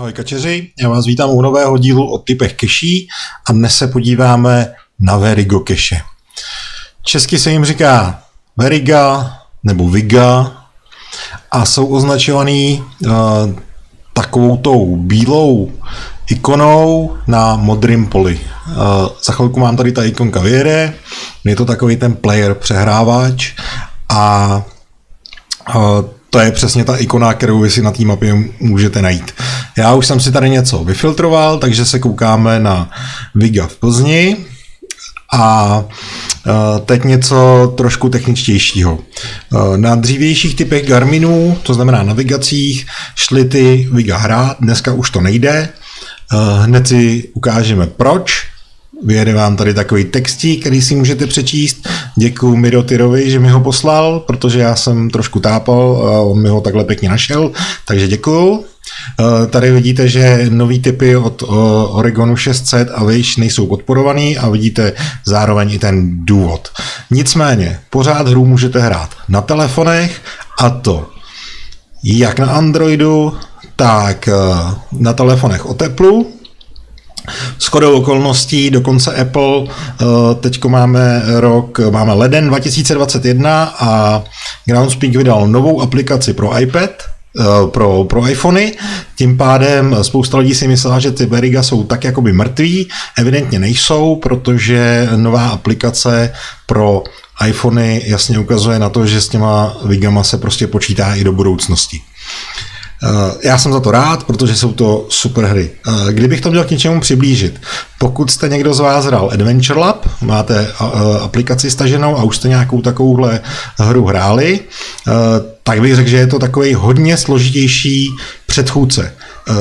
Ahoj kačeři, já vás vítám u nového dílu o typech keší a dnes se podíváme na Verigo keše. Česky se jim říká Veriga nebo Viga a jsou označovaný uh, takovou tou bílou ikonou na modrém poli. Uh, za chvilku mám tady ta ikonka vyjede, je to takový ten player přehrávač a uh, to je přesně ta ikona, kterou vy si na té mapě můžete najít. Já už jsem si tady něco vyfiltroval, takže se koukáme na Viga v Plzni a e, teď něco trošku techničtějšího. E, na dřívějších typech Garminů, to znamená navigacích, šly ty Viga hrát, dneska už to nejde. E, hned si ukážeme proč. Vyjede vám tady takový textík, který si můžete přečíst. Děkuji Mirotyrovi, že mi ho poslal, protože já jsem trošku tápal a on mi ho takhle pěkně našel, takže děkuju. Eh, tady vidíte, že nový typy od Oregonu 600 a výš nejsou podporovaný a vidíte zároveň i ten důvod. Nicméně, pořád hru můžete hrát na telefonech a to jak na Androidu, tak eh, na telefonech o teplu, Shodou okolností, dokonce Apple, eh, teď máme rok, máme leden 2021 a Groundspeak vydal novou aplikaci pro iPad, eh, pro, pro iPhony, tím pádem spousta lidí si myslela, že ty Veriga jsou tak jakoby mrtví, evidentně nejsou, protože nová aplikace pro iPhony jasně ukazuje na to, že s těma Vigama se prostě počítá i do budoucnosti. Eh, já jsem za to rád, protože jsou to super hry. Eh, kdybych to měl k něčemu přiblížit, pokud jste někdo z vás hrál Adventure Lab, máte eh, aplikaci staženou a už jste nějakou takovouhle hru hráli, tak bych řekl, že je to takový hodně složitější předchůdce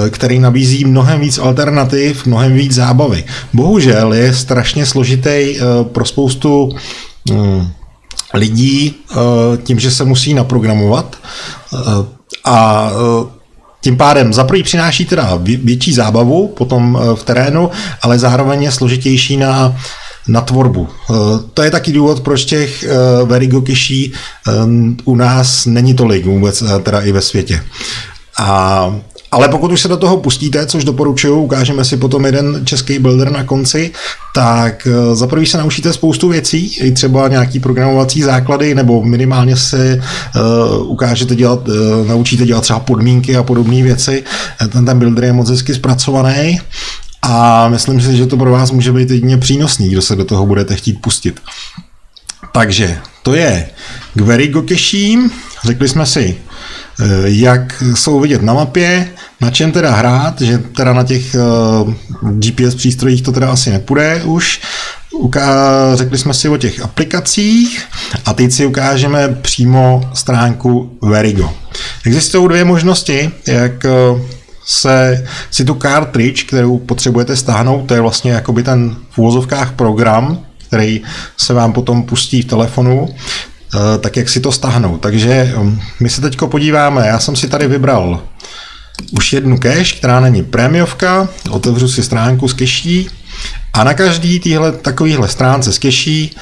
který nabízí mnohem víc alternativ, mnohem víc zábavy. Bohužel je strašně složitý pro spoustu hm, lidí tím, že se musí naprogramovat a e, tím pádem za prvý přináší teda větší zábavu potom e, v terénu, ale zároveň je složitější na, na tvorbu. E, to je taky důvod, proč těch Verigo Kiší u nás není tolik vůbec, teda i ve světě. A ale pokud už se do toho pustíte, což doporučuju, ukážeme si potom jeden český builder na konci, tak eh, za prvý se naučíte spoustu věcí, i třeba nějaký programovací základy, nebo minimálně se uh, ukážete dělat, uh, naučíte dělat třeba podmínky a podobné věci. Ten, ten builder je moc hezky zpracovaný. A myslím si, že to pro vás může být jedině přínosný, kdo se do toho budete chtít pustit. Takže to je k Verigo Keším. Řekli jsme si, jak jsou vidět na mapě, na čem teda hrát, že teda na těch eh, GPS přístrojích to teda asi nepůjde už. Uká- řekli jsme si o těch aplikacích a teď si ukážeme přímo stránku Verigo. Existují dvě možnosti, jak eh, se si tu cartridge, kterou potřebujete stáhnout, to je vlastně jakoby ten v úvozovkách program, který se vám potom pustí v telefonu, Eh, tak jak si to stáhnout. Takže um, my se teď podíváme, já jsem si tady vybral už jednu cache, která není prémiovka, otevřu si stránku s keší a na každý týhle, takovýhle stránce s keší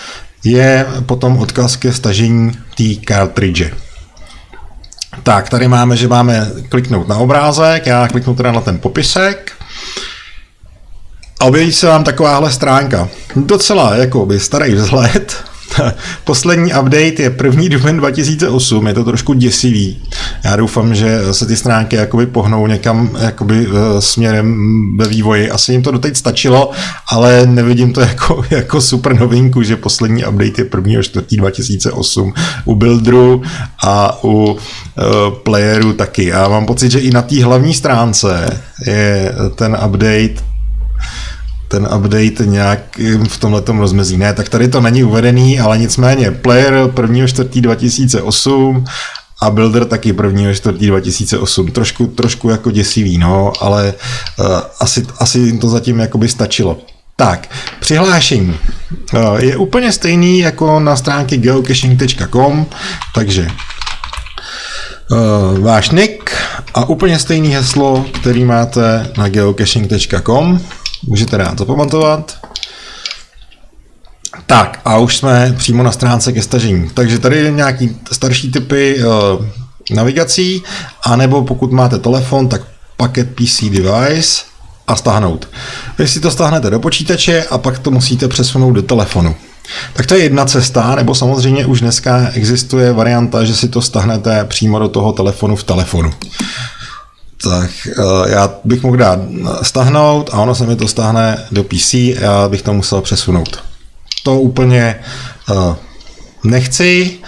je potom odkaz ke stažení té cartridge. Tak, tady máme, že máme kliknout na obrázek, já kliknu teda na ten popisek a objeví se vám takováhle stránka. Docela jako by starý vzhled, Poslední update je 1. duben 2008, je to trošku děsivý. Já doufám, že se ty stránky jakoby pohnou někam jakoby eh, směrem ve vývoji. Asi jim to doteď stačilo, ale nevidím to jako, jako super novinku, že poslední update je 1. 4. 2008 u Builderu a u uh, playeru taky. Já mám pocit, že i na té hlavní stránce je ten update ten update nějak v tomhle rozmezí. Ne, tak tady to není uvedený, ale nicméně player 1.4.2008 a Builder taky 1.4.2008. Trošku, trošku jako děsivý, no, ale uh, asi, asi jim to zatím jakoby stačilo. Tak, přihlášení uh, je úplně stejný jako na stránky geocaching.com, takže uh, váš nick a úplně stejný heslo, který máte na geocaching.com. Můžete rád zapamatovat. Tak a už jsme přímo na stránce ke stažení. Takže tady nějaký starší typy uh, navigací, anebo pokud máte telefon, tak Packet PC Device a stáhnout. Vy si to stáhnete do počítače a pak to musíte přesunout do telefonu. Tak to je jedna cesta, nebo samozřejmě už dneska existuje varianta, že si to stáhnete přímo do toho telefonu v telefonu. Tak uh, já bych mohl dát stáhnout a ono se mi to stáhne do PC a já bych to musel přesunout. To úplně uh, nechci,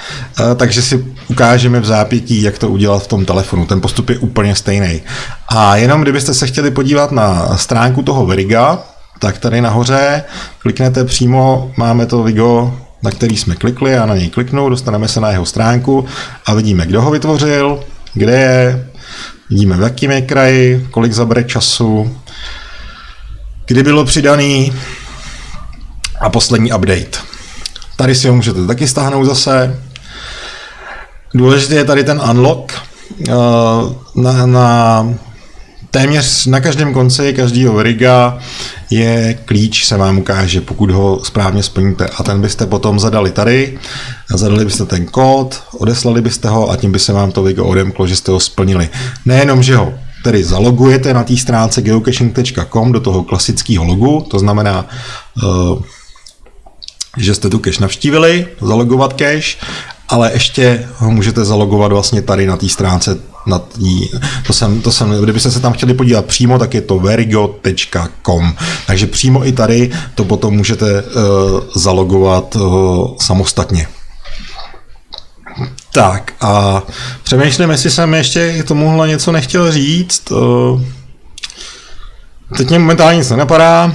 takže si ukážeme v zápětí, jak to udělat v tom telefonu. Ten postup je úplně stejný. A jenom kdybyste se chtěli podívat na stránku toho Veriga, tak tady nahoře kliknete přímo, máme to Vigo, na který jsme klikli a na něj kliknu, dostaneme se na jeho stránku a vidíme, kdo ho vytvořil, kde je, vidíme v jakým je kraji, kolik zabere času, kdy bylo přidaný a poslední update. Tady si ho můžete taky stáhnout zase. Důležitý je tady ten unlock. Eh, na, na téměř na každém konci každého riga je klíč, se vám ukáže, pokud ho správně splníte. A ten byste potom zadali tady, zadali byste ten kód, odeslali byste ho a tím by se vám to Vigo odemklo, že jste ho splnili. Nejenom, že ho tedy zalogujete na té stránce geocaching.com do toho klasického logu, to znamená, uh, že jste tu cache navštívili, zalogovat cache, ale ještě ho můžete zalogovat vlastně tady na té stránce na tý, to jsem, to jsem, kdybyste se tam chtěli podívat přímo, tak je to verigo.com. Takže přímo i tady to potom můžete uh, zalogovat uh, samostatně. Tak a přemýšlím, jestli jsem ještě k tomuhle něco nechtěl říct. Uh, Teď mě momentálně nic nenapadá.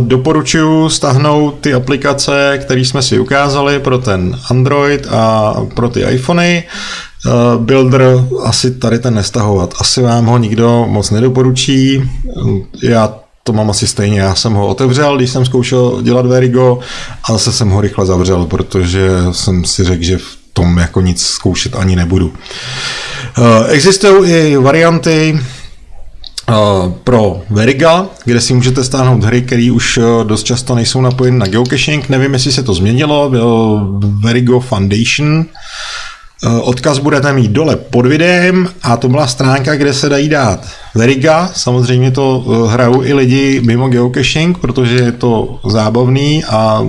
Doporučuji stáhnout ty aplikace, které jsme si ukázali pro ten Android a pro ty iPhony. Builder asi tady ten nestahovat. Asi vám ho nikdo moc nedoporučí. Já to mám asi stejně. Já jsem ho otevřel, když jsem zkoušel dělat Verigo a zase jsem ho rychle zavřel, protože jsem si řekl, že v tom jako nic zkoušet ani nebudu. Existují i varianty, pro Veriga, kde si můžete stáhnout hry, které už eh, dost často nejsou napojeny na geocaching. Nevím, jestli se to změnilo, byl Verigo Foundation. Eh, odkaz budete mít dole pod videem a to byla stránka, kde se dají dát Veriga. Samozřejmě to eh, hrajou i lidi mimo geocaching, protože je to zábavný a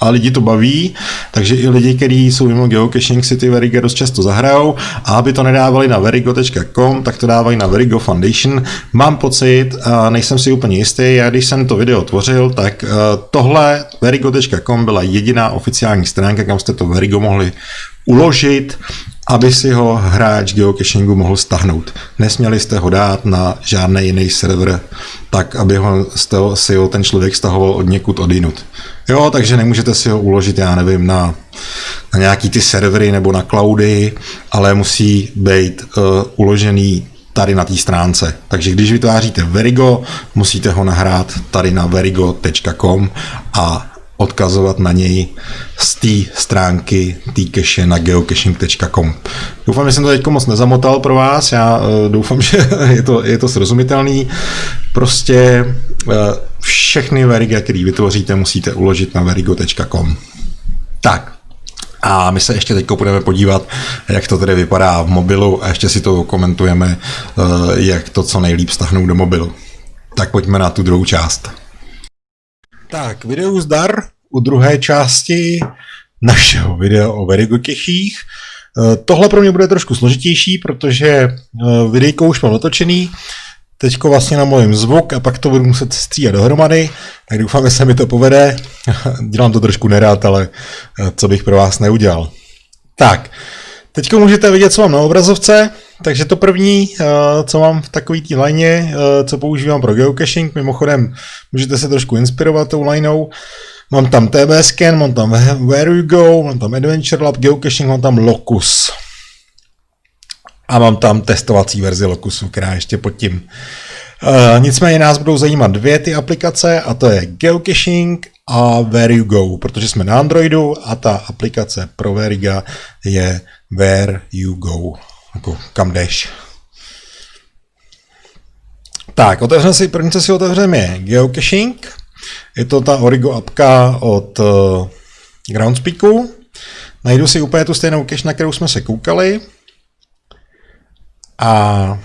a lidi to baví, takže i lidi, kteří jsou mimo geocaching, si ty Veriga dost často zahrajou a aby to nedávali na verigo.com, tak to dávají na Verigo Foundation. Mám pocit, a nejsem si úplně jistý, já když jsem to video tvořil, tak eh, tohle verigo.com byla jediná oficiální stránka, kam jste to Verigo mohli uložit, aby si ho hráč geocachingu mohl stahnout. Nesměli jste ho dát na žádný jiný server, tak aby ho, si ho ten člověk stahoval od někud odinut. Jo, takže nemůžete si ho uložit, já nevím, na, na nějaký ty servery nebo na cloudy, ale musí být uh, uložený tady na té stránce. Takže když vytváříte Verigo, musíte ho nahrát tady na verigo.com a odkazovat na něj z té stránky té cache na geocaching.com. Doufám, že jsem to teď moc nezamotal pro vás, já uh, doufám, že je to, je to srozumitelný. Prostě uh, všechny veriga, které vytvoříte, musíte uložit na verigo.com. Tak, a my se ještě teď budeme podívat, jak to tedy vypadá v mobilu a ještě si to komentujeme, uh, jak to co nejlíp stáhnout do mobilu. Tak pojďme na tu druhou část. Tak, video zdar u druhé části našeho videa o Verigokechích. Eh, tohle pro mě bude trošku složitější, protože eh, videjko už mám natočený, teďko vlastně na mojím zvuk a pak to budu muset stříhat dohromady, tak doufám, že se mi to povede. Dělám to trošku nerád, ale eh, co bych pro vás neudělal. Tak, teďko můžete vidět, co mám na obrazovce. Takže to první, eh, co mám v takový té line, eh, co používám pro geocaching, mimochodem můžete se trošku inspirovat tou lineou, Mám tam TB Scan, mám tam Where You Go, mám tam Adventure Lab, Geocaching, mám tam Locus. A mám tam testovací verzi Locusu, která ještě pod tím. Uh, nicméně nás budou zajímat dvě ty aplikace a to je Geocaching a Where You Go, protože jsme na Androidu a ta aplikace pro Veriga je Where You Go jako kam jdeš. Tak, otevřeme si, první, co si otevřeme je Geocaching. Je to ta Origo apka od uh, Groundspeaku. Najdu si úplně tu stejnou cache, na kterou jsme se koukali. A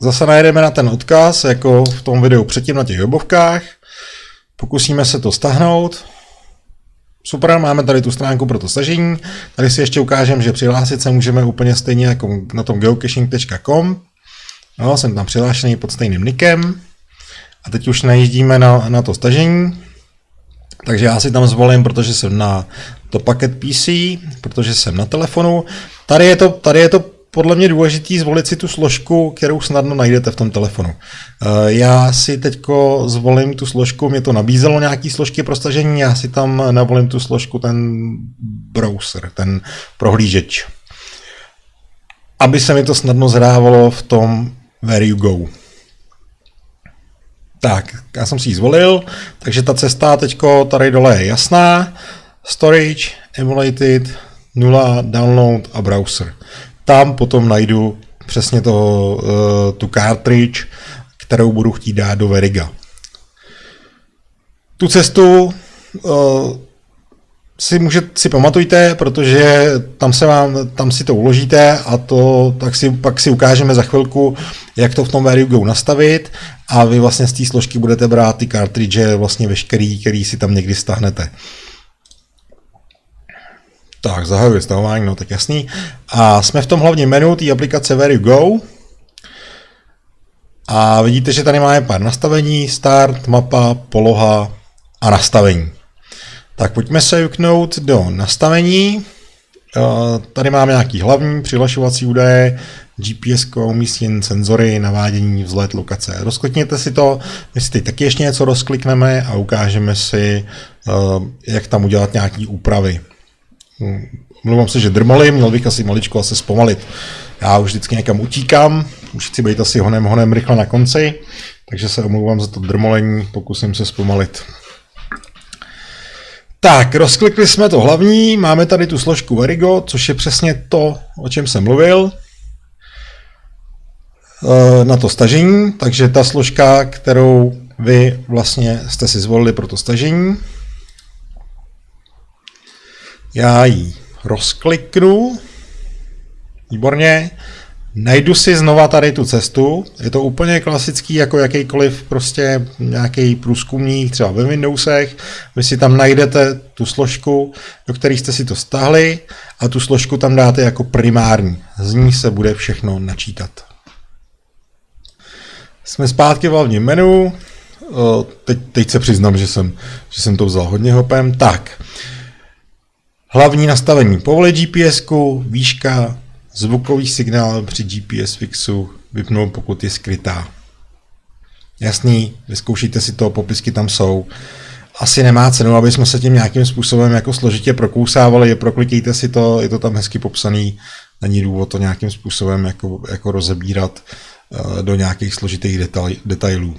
zase najedeme na ten odkaz, jako v tom videu předtím na těch webovkách. Pokusíme se to stáhnout. Super, máme tady tu stránku pro to stažení. Tady si ještě ukážem, že přihlásit se můžeme úplně stejně jako na tom geocaching.com. No, jsem tam přihlášený pod stejným nikem. A teď už najíždíme na, na to stažení. Takže já si tam zvolím, protože jsem na to paket PC, protože jsem na telefonu. Tady je to, tady je to podle mě důležitý zvolit si tu složku, kterou snadno najdete v tom telefonu. Eh, já si teď zvolím tu složku, mě to nabízelo nějaký složky pro stažení, já si tam navolím tu složku, ten browser, ten prohlížeč. Aby se mi to snadno zhrávalo v tom Where You Go. Tak, já jsem si ji zvolil, takže ta cesta teďko tady dole je jasná. Storage, emulated, nula, download a browser. Tam potom najdu přesně to, uh, tu cartridge, kterou budu chtít dát do Veriga. Tu cestu uh, si, může, si pamatujte, protože tam, se vám, tam si to uložíte a to tak si, pak si ukážeme za chvilku, jak to v tom Go nastavit a vy vlastně z té složky budete brát ty cartridge vlastně veškerý, který si tam někdy stahnete. Tak, zahajuji stahování, no tak jasný. A jsme v tom hlavním menu té aplikace Where You Go. A vidíte, že tady máme pár nastavení, start, mapa, poloha a nastavení. Tak pojďme se juknout do nastavení. Tady máme nějaký hlavní přihlašovací údaje, GPS, umístění senzory, navádění, vzhled, lokace. Rozklikněte si to, my si teď taky ještě něco rozklikneme a ukážeme si, jak tam udělat nějaké úpravy. Mluvám se, že drmali, měl bych asi maličko asi zpomalit. Já už vždycky někam utíkám, už chci být asi honem, honem rychle na konci, takže se omlouvám za to drmolení, pokusím se zpomalit. Tak, rozklikli jsme to hlavní, máme tady tu složku Verigo, což je přesně to, o čem jsem mluvil. E, na to stažení, takže ta složka, kterou vy vlastně jste si zvolili pro to stažení. Já ji rozkliknu. Výborně. Najdu si znova tady tu cestu. Je to úplně klasický, jako jakýkoliv prostě nějaký průzkumník, třeba ve Windowsech. Vy si tam najdete tu složku, do které jste si to stahli a tu složku tam dáte jako primární. Z ní se bude všechno načítat. Jsme zpátky v hlavním menu. Teď, teď se přiznám, že jsem, že jsem to vzal hodně hopem. Tak, Hlavní nastavení povolit GPS, výška, zvukový signál při GPS fixu vypnout, pokud je skrytá. Jasný, vyzkoušejte si to, popisky tam jsou. Asi nemá cenu, aby jsme se tím nějakým způsobem jako složitě prokousávali, proklikejte si to, je to tam hezky popsaný, není důvod to nějakým způsobem jako, jako rozebírat uh, do nějakých složitých detail, detailů.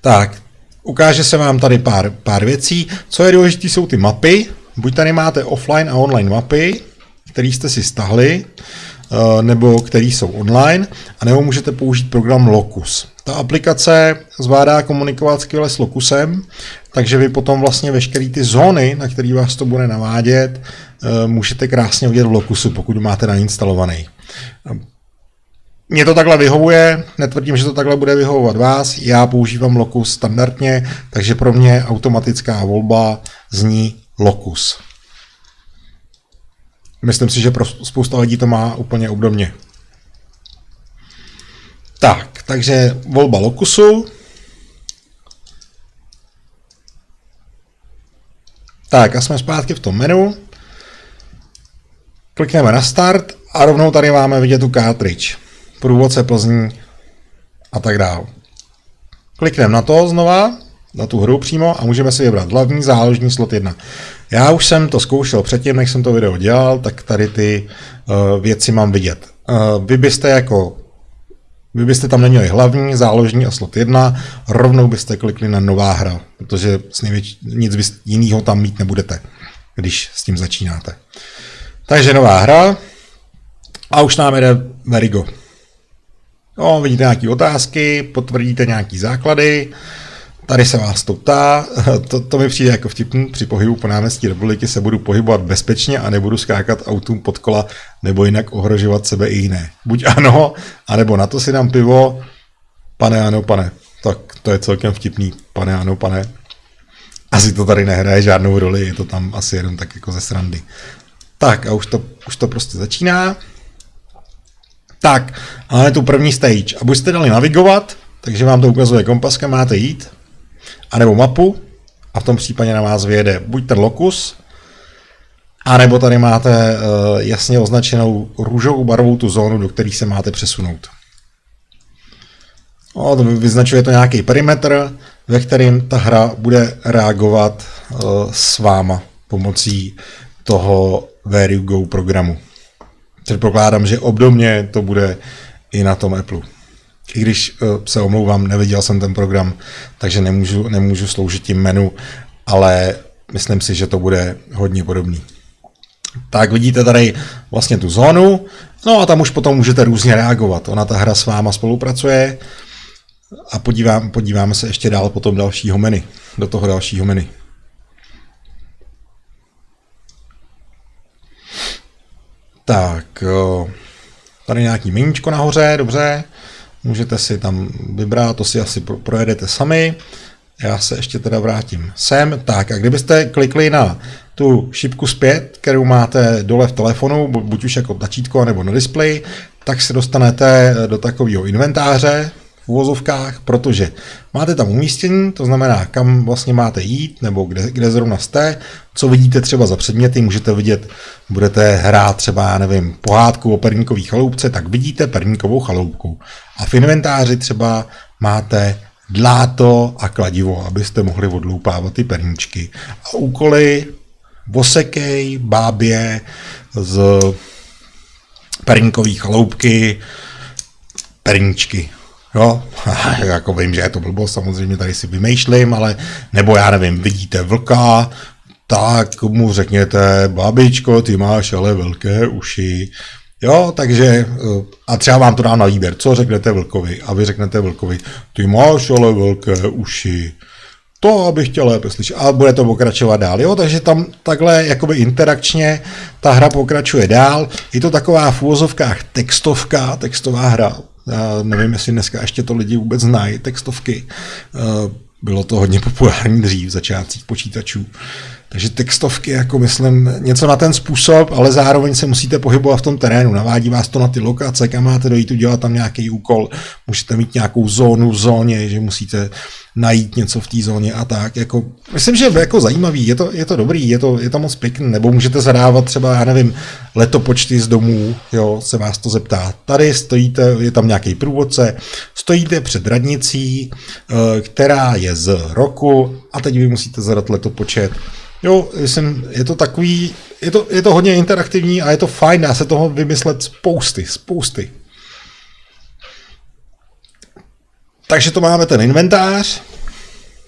Tak, Ukáže se vám tady pár, pár věcí. Co je důležité, jsou ty mapy. Buď tady máte offline a online mapy, které jste si stahli, eh, nebo které jsou online, a nebo můžete použít program Locus. Ta aplikace zvládá komunikovat skvěle s Locusem, takže vy potom vlastně veškeré ty zóny, na které vás to bude navádět, eh, můžete krásně udělat v Locusu, pokud máte nainstalovaný. Mně to takhle vyhovuje, netvrdím, že to takhle bude vyhovovat vás, já používám Locus standardně, takže pro mě automatická volba zní Locus. Myslím si, že pro spousta lidí to má úplně obdobně. Tak, takže volba Locusu. Tak a jsme zpátky v tom menu. Klikneme na start a rovnou tady máme vidět tu cartridge průvodce Plzní a tak dále. Klikneme na to znova, na tu hru přímo a můžeme si vybrat hlavní záložní slot 1. Já už jsem to zkoušel předtím, než jsem to video dělal, tak tady ty uh, věci mám vidět. Uh, vy byste jako vy byste tam neměli hlavní, záložní a slot 1, rovnou byste klikli na nová hra, protože s největší, nic jiného tam mít nebudete, když s tím začínáte. Takže nová hra a už nám jde Verigo. No, vidíte nějaké otázky, potvrdíte nějaké základy, tady se vás to ptá, to, to mi přijde jako vtipný, při pohybu po náměstí republiky se budu pohybovat bezpečně a nebudu skákat autům pod kola nebo jinak ohrožovat sebe i jiné. Buď ano, anebo na to si dám pivo, pane ano, pane. Tak to je celkem vtipný, pane ano, pane. Asi to tady nehraje žádnou roli, je to tam asi jenom tak jako ze srandy. Tak a už to, už to prostě začíná. Tak, máme tu první stage. A buď jste dali navigovat, takže vám to ukazuje kompas, kam máte jít, anebo mapu, a v tom případě na vás vyjede buď ten lokus, anebo tady máte uh, jasně označenou růžovou barvou tu zónu, do které se máte přesunout. No, to vyznačuje to nějaký perimetr, ve kterým ta hra bude reagovat uh, s váma pomocí toho Where You Go programu. Předpokládám, že obdobně to bude i na tom Apple. I když uh, se omlouvám, neviděl jsem ten program, takže nemůžu, nemůžu sloužit tím menu, ale myslím si, že to bude hodně podobný. Tak vidíte tady vlastně tu zónu, no a tam už potom můžete různě reagovat. Ona ta hra s váma spolupracuje a podívám, podíváme se ještě dál potom dalšího menu, do toho dalšího menu. Tak, tady nějaký meníčko nahoře, dobře. Můžete si tam vybrat, to si asi projedete sami. Já se ještě teda vrátím sem. Tak a kdybyste klikli na tu šipku zpět, kterou máte dole v telefonu, buď už jako tlačítko nebo na displeji, tak se dostanete do takového inventáře, uvozovkách, protože máte tam umístění, to znamená, kam vlastně máte jít, nebo kde, kde zrovna jste, co vidíte třeba za předměty, můžete vidět, budete hrát třeba, já nevím, pohádku o perníkové chaloupce, tak vidíte perníkovou chaloupku. A v inventáři třeba máte dláto a kladivo, abyste mohli odloupávat ty perníčky. A úkoly vosekej, bábě z perníkové chaloupky, perníčky. Jo, jako vím, že je to blbost, samozřejmě tady si vymýšlím, ale nebo já nevím, vidíte vlka, tak mu řekněte, babičko, ty máš ale velké uši. Jo, takže eh, a třeba vám to dá na výběr, co řeknete vlkovi a vy řeknete vlkovi, ty máš ale velké uši. To, abych chtěl lépe slyšet. A bude to pokračovat dál. Jo, takže tam takhle jakoby interakčně ta hra pokračuje dál. Je to taková v úvozovkách textovka, textová hra. Nevím, jestli dneska ještě to lidi vůbec znají, textovky. Eh, bylo to hodně populární dřív v začátcích počítačů. Takže textovky, jako myslím, něco na ten způsob, ale zároveň se musíte pohybovat v tom terénu. Navádí vás to na ty lokace, kam máte dojít, udělat tam nějaký úkol. Můžete mít nějakou zónu v zóně, že musíte najít něco v té zóně a tak. Jako, myslím, že je jako zajímavý, je to, je to dobrý, je to, je to moc pěkný, nebo můžete zadávat třeba, já nevím, letopočty z domů, jo, se vás to zeptá. Tady stojíte, je tam nějaký průvodce, stojíte před radnicí, eh, která je z roku a teď vy musíte zadat letopočet. Jo, jsem, je to takový, je to, je to hodně interaktivní a je to fajn, dá se toho vymyslet spousty, spousty. Takže to máme ten inventář.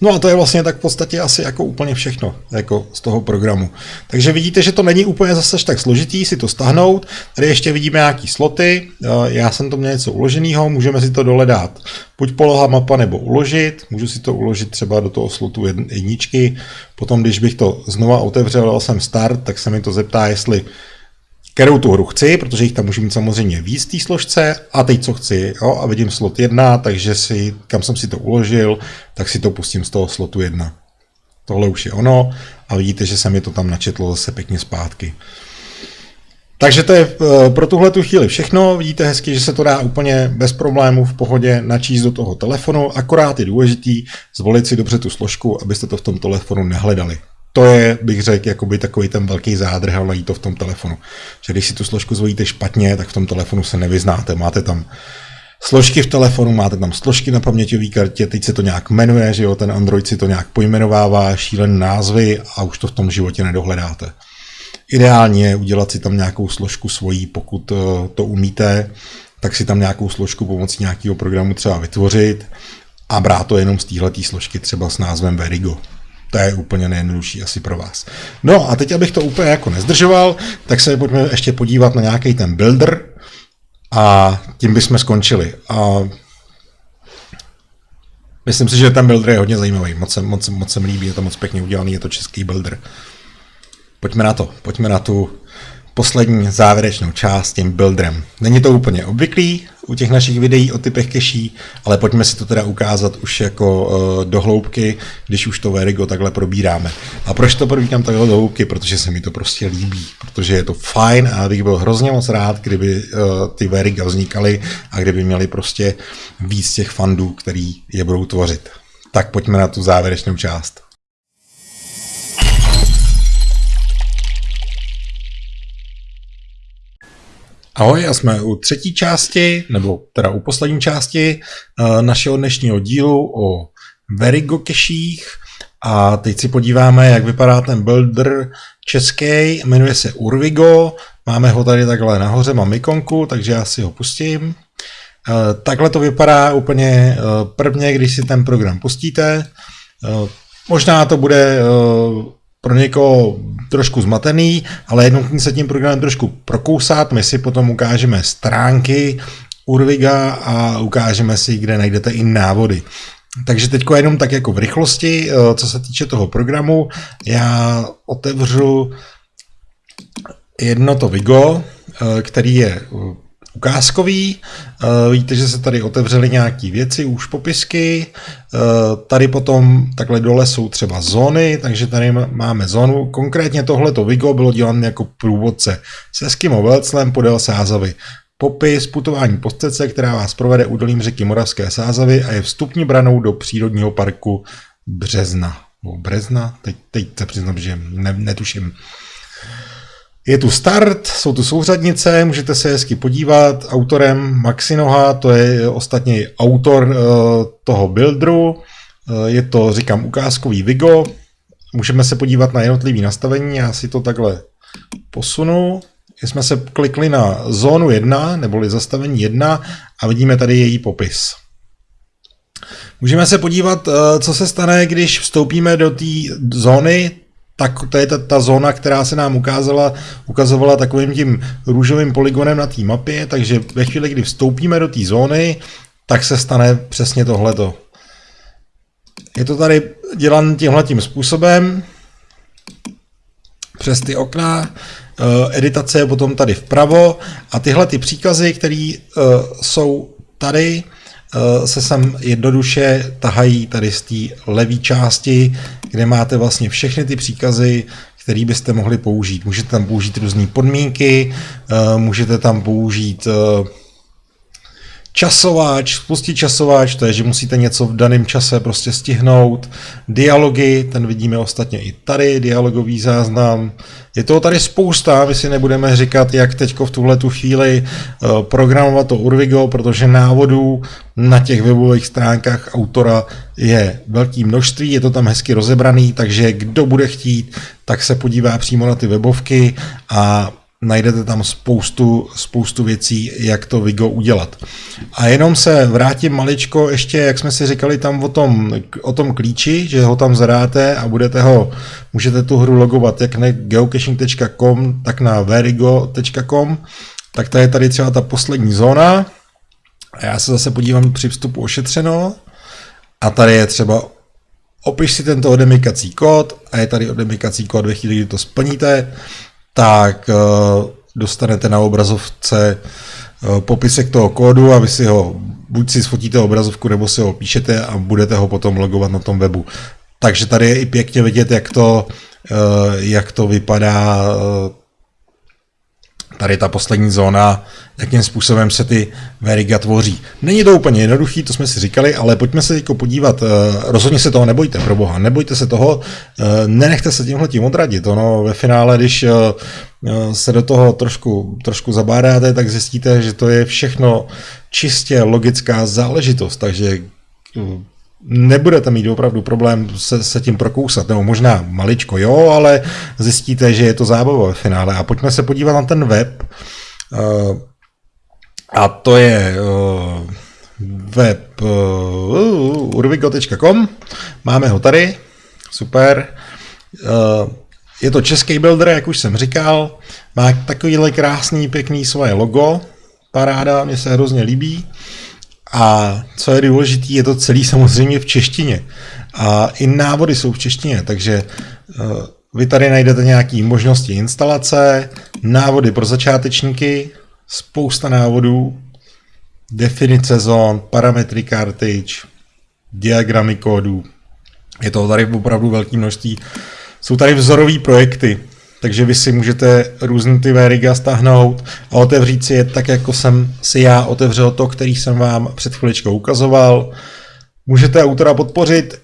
No a to je vlastně tak v podstatě asi jako úplně všechno jako z toho programu. Takže vidíte, že to není úplně zase tak složitý si to stahnout. Tady ještě vidíme nějaký sloty. Já jsem to měl něco uloženého, můžeme si to dole dát. Buď poloha mapa nebo uložit. Můžu si to uložit třeba do toho slotu jedničky. Potom, když bych to znova otevřel, dal jsem start, tak se mi to zeptá, jestli kterou tu hru chci, protože jich tam můžu mít samozřejmě víc té složce a teď co chci, jo, a vidím slot 1, takže si, kam jsem si to uložil, tak si to pustím z toho slotu 1. Tohle už je ono a vidíte, že se mi to tam načetlo zase pěkně zpátky. Takže to je eh, pro tuhle tu chvíli všechno. Vidíte hezky, že se to dá úplně bez problémů v pohodě načíst do toho telefonu. Akorát je důležitý zvolit si dobře tu složku, abyste to v tom telefonu nehledali to je, bych řekl, jakoby takový ten velký zádrh, ale najít to v tom telefonu. Že když si tu složku zvolíte špatně, tak v tom telefonu se nevyznáte. Máte tam složky v telefonu, máte tam složky na paměťové kartě, teď se to nějak jmenuje, že jo, ten Android si to nějak pojmenovává, šílené názvy a už to v tom životě nedohledáte. Ideálně je udělat si tam nějakou složku svojí, pokud eh, to umíte, tak si tam nějakou složku pomocí nějakého programu třeba vytvořit a brát to jenom z téhleté složky třeba s názvem Verigo. To je úplně nejjednodušší asi pro vás. No a teď, abych to úplně jako nezdržoval, tak se pojďme ještě podívat na nějaký ten builder a tím bychom skončili. A Myslím si, že ten builder je hodně zajímavý, moc, se, moc, moc se mi líbí, je to moc pěkně udělaný, je to český builder. Pojďme na to, pojďme na tu poslední závěrečnou část tím builderem. Není to úplně obvyklý u těch našich videí o typech keší, ale pojďme si to teda ukázat už jako uh, do hloubky, když už to Verigo takhle probíráme. A proč to probírám takhle do hloubky? Protože se mi to prostě líbí, protože je to fajn a bych byl hrozně moc rád, kdyby uh, ty Veriga vznikaly a kdyby měli prostě víc těch fandů, který je budou tvořit. Tak pojďme na tu závěrečnou část. Ahoj, a jsme u třetí části, nebo teda u poslední části uh, našeho dnešního dílu o Verigo keších. A teď si podíváme, jak vypadá ten builder český, jmenuje se Urvigo, máme ho tady takhle nahoře, mám ikonku, takže já si ho pustím. Uh, takhle to vypadá úplně uh, prvně, když si ten program pustíte. Možná to bude pro někoho trošku zmatený, ale jednou se tím programem trošku prokousat. My si potom ukážeme stránky Urviga a ukážeme si, kde najdete i návody. Takže teď jenom tak jako v rychlosti, eh, co se týče toho programu, já otevřu jedno to Vigo, eh, který je ukázkový. Eh, víte, že se tady otevřely nějaké věci, už popisky. Eh, tady potom takhle dole jsou třeba zóny, takže tady máme zónu. Konkrétně tohleto Vigo bylo dělané jako průvodce se Eskimo Velclem podél Sázavy. Popis putování po stece, která vás provede údolím řeky Moravské Sázavy a je vstupní branou do přírodního parku Března. Brezna? Teď, teď se přiznám, že ne, netuším. Je tu start, jsou tu souřadnice, můžete se hezky podívat. Autorem Maxinoha, to je ostatně autor uh, toho builderu. Uh, je to, říkám, ukázkový Vigo. Můžeme se podívat na jednotlivý nastavení, já si to takhle posunu. Jsme se klikli na zónu 1, neboli zastavení 1 a vidíme tady její popis. Můžeme se podívat, eh, co se stane, když vstoupíme do té zóny, tak to je ta, ta zóna, která se nám ukázala, ukazovala takovým tím růžovým polygonem na té mapě, takže ve chvíli, kdy vstoupíme do té zóny, tak se stane přesně tohleto. Je to tady dělan tímhle tím způsobem, přes ty okna, eh, editace je potom tady vpravo a tyhle ty příkazy, které uh, jsou tady, se sem jednoduše tahají tady z té levé části, kde máte vlastně všechny ty příkazy, které byste mohli použít. Můžete tam použít různé podmínky, eh, můžete tam použít eh, časováč, spustit časováč, to je, že musíte něco v daném čase prostě stihnout. Dialogy, ten vidíme ostatně i tady, dialogový záznam. Je toho tady spousta, my si nebudeme říkat, jak teď v tuhle tu chvíli eh, programovat to Urvigo, protože návodů na těch webových stránkách autora je velké množství, je to tam hezky rozebraný, takže kdo bude chtít, tak se podívá přímo na ty webovky a najdete tam spoustu, spoustu věcí, jak to Vigo udělat. A jenom se vrátím maličko ještě, jak jsme si říkali tam o tom, o tom klíči, že ho tam zadáte a budete ho, můžete tu hru logovat jak na geocaching.com, tak na verigo.com, tak tady je tady třeba ta poslední zóna. A já se zase podívám při vstupu ošetřeno. A tady je třeba opiš si tento odemykací kód a je tady odemykací kód ve chvíli, kdy to splníte, tak uh, dostanete na obrazovce uh, popisek toho kódu a vy si ho buď si sfotíte obrazovku, nebo si ho píšete a budete ho potom logovat na tom webu. Takže tady je i pěkně vidět, jak to, uh, jak to vypadá tady ta poslední zóna, jakým způsobem se ty veriga tvoří. Není to úplně jednoduchý, to jsme si říkali, ale pojďme se teď podívat. Rozhodně se toho nebojte, pro boha, nebojte se toho, nenechte se tímhle tím odradit. Ono ve finále, když se do toho trošku, trošku zabádáte, tak zjistíte, že to je všechno čistě logická záležitost, takže nebudete mít opravdu problém se, se tím prokousat, nebo možná maličko jo, ale zjistíte, že je to zábava ve finále. A pojďme se podívat na ten web. Uh, a to je uh, web uh, urvigo.com. Máme ho tady. Super. Je to český builder, jak už jsem říkal. Má takovýhle krásný, pěkný svoje logo. Paráda, mně se hrozně líbí. A co je důležité, je to celý samozřejmě v češtině. A i návody jsou v češtině, takže uh, vy tady najdete nějaké možnosti instalace, návody pro začátečníky, spousta návodů, definice zón, parametry cartridge, diagramy kódů. Je to tady opravdu velké množství. Jsou tady vzorové projekty, takže vy si můžete různé ty veriga stáhnout a otevřít si je tak, jako jsem si já otevřel to, který jsem vám před chviličkou ukazoval. Můžete autora podpořit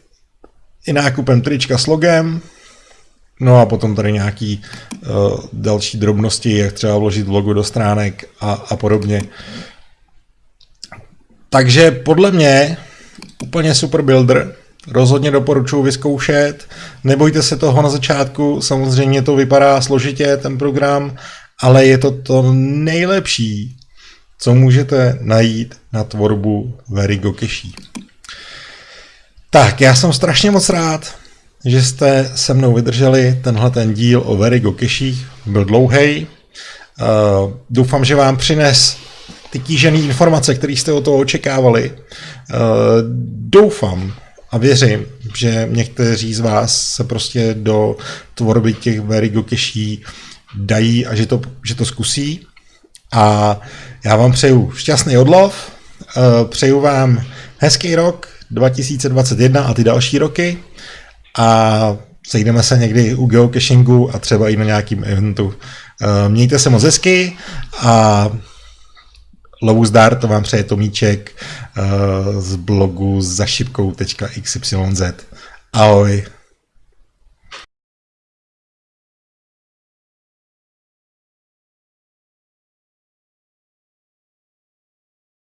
i nákupem trička s logem, no a potom tady nějaký uh, další drobnosti, jak třeba vložit logo do stránek a, a podobně. Takže podle mě úplně super builder, rozhodně doporučuji vyzkoušet. Nebojte se toho na začátku, samozřejmě to vypadá složitě, ten program, ale je to to nejlepší, co můžete najít na tvorbu Verigo Cache. Tak, já jsem strašně moc rád, že jste se mnou vydrželi tenhle ten díl o Verigo Cache. Byl dlouhý. Uh, doufám, že vám přines ty kýžené informace, které jste o toho očekávali. Uh, doufám, a věřím, že někteří z vás se prostě do tvorby těch Verigo keší dají a že to, že to zkusí. A já vám přeju šťastný odlov, eh, přeju vám hezký rok 2021 a ty další roky a sejdeme se někdy u geocachingu a třeba i na nějakým eventu. Eh, mějte se moc hezky a Lovu zdar, to vám přeje Tomíček uh, z blogu zašipkou.xyz. Ahoj.